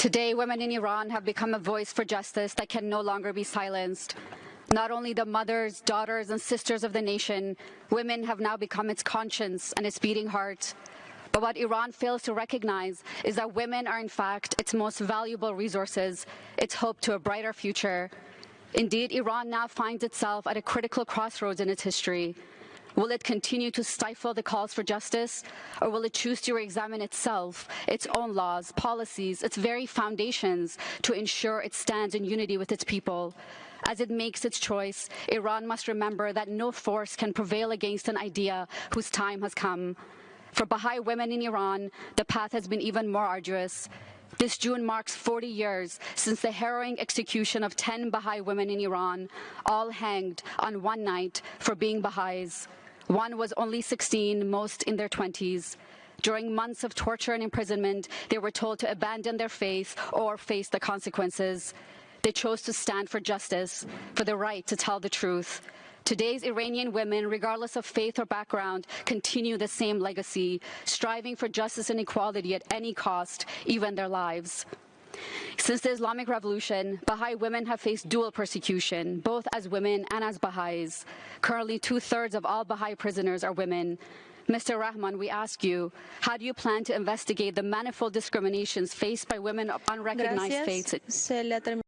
Today, women in Iran have become a voice for justice that can no longer be silenced. Not only the mothers, daughters, and sisters of the nation, women have now become its conscience and its beating heart. But what Iran fails to recognize is that women are in fact its most valuable resources, its hope to a brighter future. Indeed, Iran now finds itself at a critical crossroads in its history. Will it continue to stifle the calls for justice, or will it choose to re-examine itself, its own laws, policies, its very foundations to ensure it stands in unity with its people? As it makes its choice, Iran must remember that no force can prevail against an idea whose time has come. For Baha'i women in Iran, the path has been even more arduous. This June marks 40 years since the harrowing execution of 10 Baha'i women in Iran, all hanged on one night for being Baha'is. One was only 16, most in their 20s. During months of torture and imprisonment, they were told to abandon their faith or face the consequences. They chose to stand for justice, for the right to tell the truth. Today's Iranian women, regardless of faith or background, continue the same legacy, striving for justice and equality at any cost, even their lives. Since the Islamic Revolution, Baha'i women have faced dual persecution, both as women and as Baha'is. Currently, two-thirds of all Baha'i prisoners are women. Mr. Rehman, we ask you, how do you plan to investigate the manifold discriminations faced by women of unrecognized Gracias. faiths?